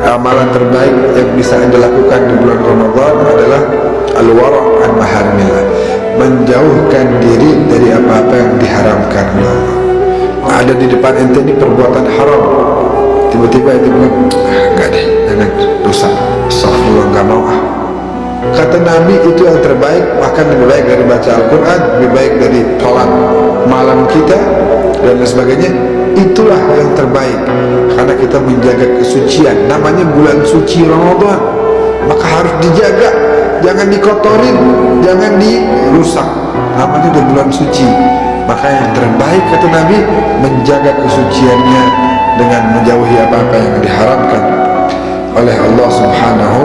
amalan terbaik yang bisa anda lakukan di bulan Ramadan adalah al-wara' an maharimillah menjauhkan diri dari apa-apa yang diharamkan. Ada di depan ente ini perbuatan haram. Tiba-tiba ente bilang ah, enggak deh jangan dosa. Astagfirullah enggak mau ah. Kata Nabi itu yang terbaik bahkan lebih baik dari baca Al-Quran lebih baik dari sholat malam kita dan sebagainya. Itulah yang terbaik kita menjaga kesucian. Namanya bulan suci Ramadan. Maka harus dijaga. Jangan dikotorin. Jangan dirusak. Namanya di bulan suci. Maka yang terbaik kata Nabi menjaga kesuciannya dengan menjauhi apa-apa yang diharamkan oleh Allah subhanahu